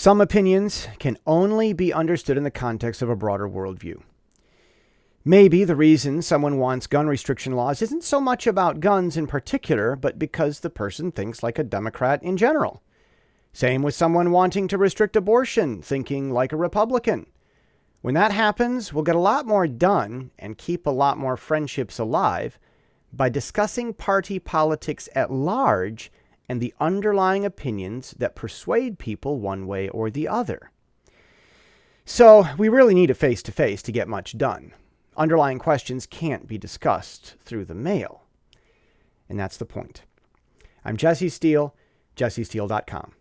Some opinions can only be understood in the context of a broader worldview. Maybe the reason someone wants gun restriction laws isn't so much about guns in particular, but because the person thinks like a Democrat in general. Same with someone wanting to restrict abortion, thinking like a Republican. When that happens, we'll get a lot more done and keep a lot more friendships alive by discussing party politics at large and the underlying opinions that persuade people one way or the other. So we really need a face-to-face -to, -face to get much done. Underlying questions can't be discussed through the mail. And that's the point. I'm Jesse Steele, jessesteele.com.